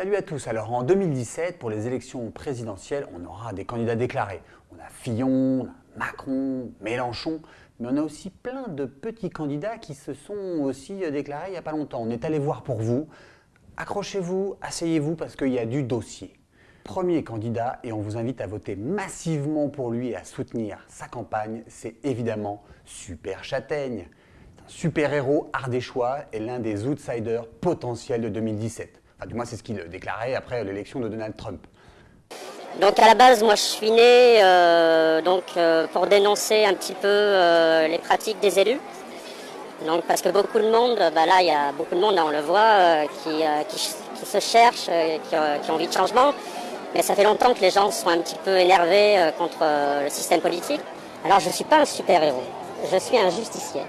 Salut à tous. Alors en 2017, pour les élections présidentielles, on aura des candidats déclarés. On a Fillon, on a Macron, Mélenchon, mais on a aussi plein de petits candidats qui se sont aussi déclarés il n'y a pas longtemps. On est allé voir pour vous. Accrochez-vous, asseyez-vous parce qu'il y a du dossier. Premier candidat, et on vous invite à voter massivement pour lui et à soutenir sa campagne, c'est évidemment Super Châtaigne. C'est un super-héros ardéchois et l'un des outsiders potentiels de 2017. Enfin, du moins, c'est ce qu'il déclarait après l'élection de Donald Trump. Donc à la base, moi je suis né euh, donc, euh, pour dénoncer un petit peu euh, les pratiques des élus. Donc parce que beaucoup de monde, bah là il y a beaucoup de monde, on le voit, qui, qui, se cherchent, qui, qui, ont envie de changement. Mais ça fait longtemps que les gens sont un petit peu énervés contre le système politique. Alors je ne suis pas un super-héros, je suis un justicier.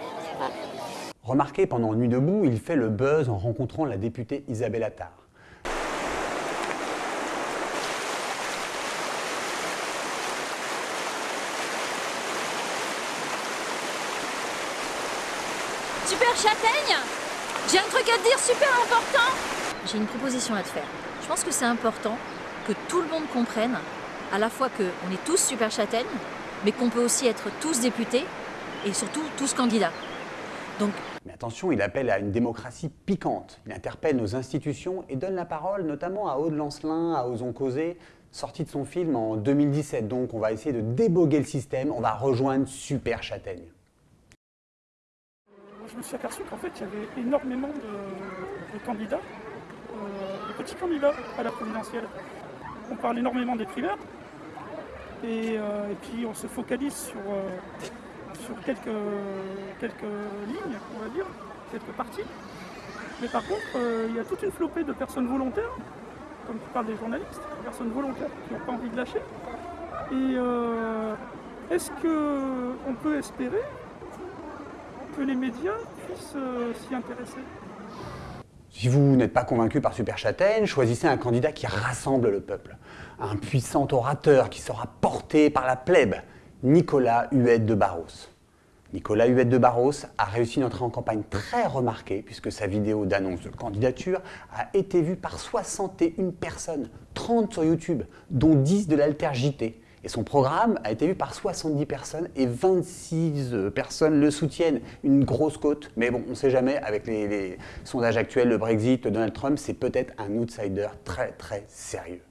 Remarquez, pendant Nuit debout, il fait le buzz en rencontrant la députée Isabelle Attard. Super Châtaigne J'ai un truc à te dire super important J'ai une proposition à te faire. Je pense que c'est important que tout le monde comprenne à la fois qu'on est tous Super Châtaigne, mais qu'on peut aussi être tous députés et surtout tous candidats. Mais attention, il appelle à une démocratie piquante. Il interpelle nos institutions et donne la parole notamment à Aude Lancelin, à Osons Causer, sorti de son film en 2017. Donc on va essayer de déboguer le système, on va rejoindre Super Châtaigne. Je me suis aperçu qu'en fait il y avait énormément de, candidats, euh, de petits candidats à la présidentielle. On parle énormément des primaires et, euh, puis on se focalise sur... Euh, sur quelques, quelques lignes, on va dire, quelques parties. Mais par contre, il y a toute une flopée de personnes volontaires, comme tu parles des journalistes, des personnes volontaires qui n'ont pas envie de lâcher. Et est-ce qu'on peut espérer que les médias puissent euh, s'y intéresser si vous n'êtes pas convaincu par Super Châtaigne, choisissez un candidat qui rassemble le peuple. Un puissant orateur qui sera porté par la plèbe, Nicolas Huette de Barros. Nicolas Huette de Barros a réussi une entrée en campagne très remarquée puisque sa vidéo d'annonce de candidature a été vue par 61 personnes, 30 sur YouTube, dont 10 de l'Alter JT. Et son programme a été vu par 70 personnes et 26 euh, personnes le soutiennent. Une grosse cote, mais bon, on ne sait jamais, avec les, sondages actuels, le Brexit, Donald Trump, c'est peut-être un outsider très très sérieux.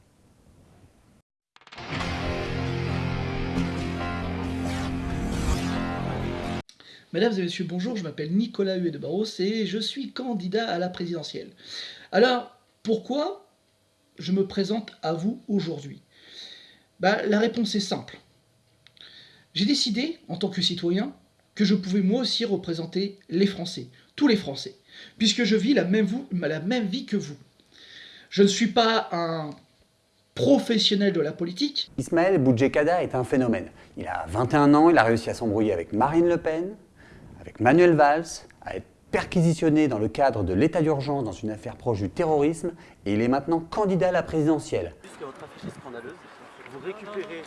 Mesdames et messieurs, bonjour, je m'appelle Nicolas Huet de Barros et je suis candidat à la présidentielle. Alors, pourquoi je me présente à vous aujourd'hui? Bah, La réponse est simple. J'ai décidé, en tant que citoyen, que je pouvais moi aussi représenter les Français, tous les Français, puisque je vis la même, la même vie que vous. Je ne suis pas un professionnel de la politique. Ismaël Boudjekada est un phénomène. Il a 21 ans, il a réussi à s'embrouiller avec Marine Le Pen, avec Manuel Valls, à être perquisitionné dans le cadre de l'état d'urgence dans une affaire proche du terrorisme, et il est maintenant candidat à la présidentielle. Puisque votre affiche est scandaleuse, vous récupérez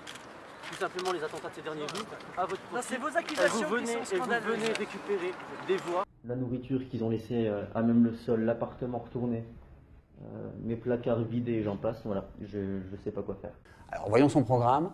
tout simplement les attentats de ces derniers jours à votre profit. c'est vos accusations vous venez, qui sont scandaleuses. Et vous venez récupérer des voix. La nourriture qu'ils ont laissée euh, à même le sol, l'appartement retourné, euh, mes placards vidés et j'en passe, voilà, je ne sais pas quoi faire. Alors voyons son programme.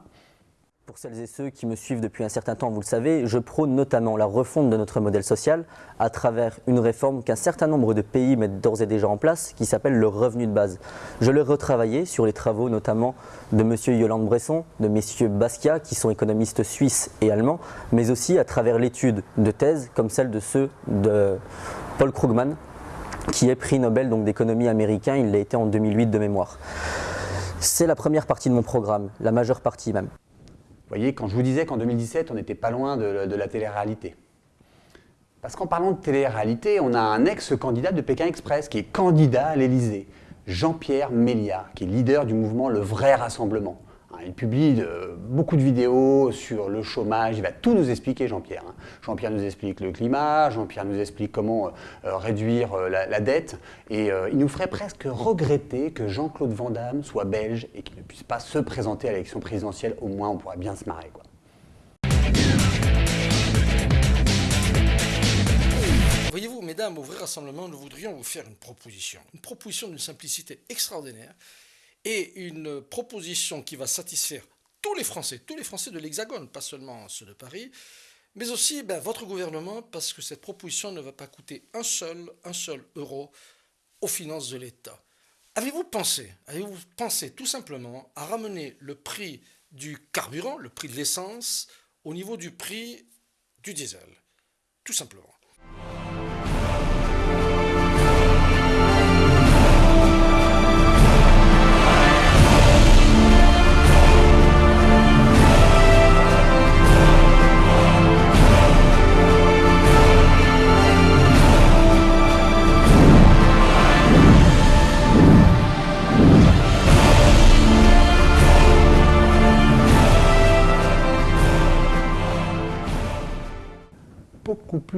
Pour celles et ceux qui me suivent depuis un certain temps, vous le savez, je prône notamment la refonte de notre modèle social à travers une réforme qu'un certain nombre de pays mettent d'ores et déjà en place, qui s'appelle le revenu de base. Je l'ai retravaillé sur les travaux notamment de M. Yolande Bresson, de M. Basquiat, qui sont économistes suisses et allemands, mais aussi à travers l'étude de thèse comme celle de ceux de Paul Krugman, qui est prix Nobel d'économie américain, il l'a été en 2008 de mémoire. C'est la première partie de mon programme, la majeure partie même. Vous voyez, quand je vous disais qu'en 2017, on n'était pas loin de, la télé-réalité. Parce qu'en parlant de télé-réalité, on a un ex-candidat de Pékin Express qui est candidat à l'Elysée, Jean-Pierre Mélia, qui est leader du mouvement Le Vrai Rassemblement. Hein, il publie beaucoup de vidéos sur le chômage, il va tout nous expliquer Jean-Pierre. Hein. Jean-Pierre nous explique le climat, Jean-Pierre nous explique comment euh, euh, réduire euh, la, dette, et il nous ferait presque regretter que Jean-Claude Van Damme soit belge et qu'il ne puisse pas se présenter à l'élection présidentielle, au moins on pourrait bien se marrer. Quoi. Voyez-vous, mesdames, au vrai rassemblement, nous voudrions vous faire une proposition. Une proposition d'une simplicité extraordinaire et une proposition qui va satisfaire tous les Français, tous les Français de l'Hexagone, pas seulement ceux de Paris, mais aussi ben, votre gouvernement, parce que cette proposition ne va pas coûter un seul, euro aux finances de l'État. Avez-vous pensé, avez-vous pensé tout simplement à ramener le prix du carburant, le prix de l'essence, au niveau du prix du diesel? Tout simplement.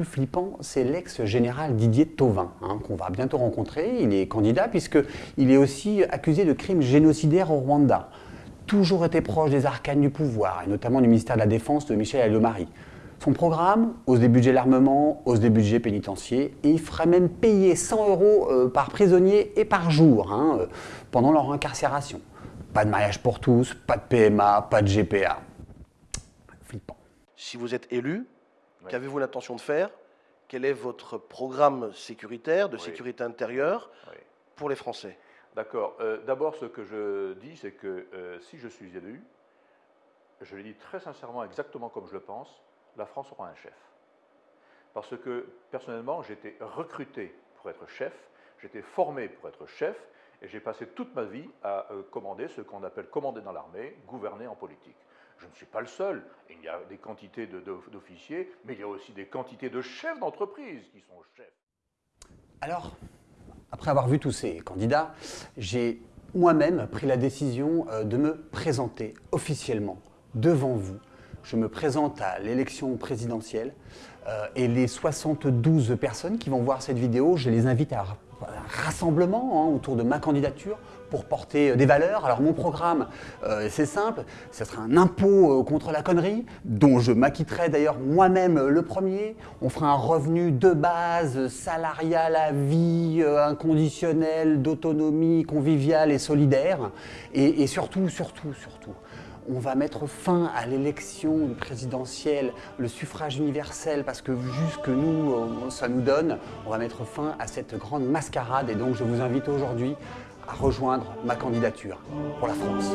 Flippant, c'est l'ex-général Didier Tauvin, hein, qu'on va bientôt rencontrer. Il est candidat puisqu'il est aussi accusé de crimes génocidaires au Rwanda. Toujours été proche des arcanes du pouvoir, et notamment du ministère de la Défense de Michel Allemarie. Son programme, hausse des budgets l'armement, hausse des budgets pénitentiaires, et il ferait même payer 100 euros euh, par prisonnier et par jour hein, euh, pendant leur incarcération. Pas de mariage pour tous, pas de PMA, pas de GPA. Flippant. Si vous êtes élu, Qu'avez-vous l'intention de faire? Quel est votre programme sécuritaire, de sécurité intérieure pour les Français? D'accord. Euh, d'abord, ce que je dis, c'est que euh, si je suis élu, je le dis très sincèrement, exactement comme je le pense, la France aura un chef. Parce que personnellement, j'ai été recruté pour être chef, j'ai été formé pour être chef, et j'ai passé toute ma vie à euh, commander ce qu'on appelle commander dans l'armée, gouverner en politique. Je ne suis pas le seul. Il y a des quantités d'officiers, mais il y a aussi des quantités de chefs d'entreprise qui sont chefs. Alors, après avoir vu tous ces candidats, j'ai moi-même pris la décision euh, de me présenter officiellement devant vous. Je me présente à l'élection présidentielle euh, et les 72 personnes qui vont voir cette vidéo, je les invite à un rassemblement hein, autour de ma candidature pour porter euh, des valeurs. Alors mon programme, euh, c'est simple, ce sera un impôt euh, contre la connerie, dont je m'acquitterai d'ailleurs moi-même le premier. On fera un revenu de base, salarial à vie, inconditionnel, d'autonomie, conviviale et solidaire. Et, surtout, surtout, surtout, on va mettre fin à l'élection présidentielle, le suffrage universel, parce que vu ce que nous, ça nous donne, on va mettre fin à cette grande mascarade. Et donc je vous invite aujourd'hui à rejoindre ma candidature pour la France.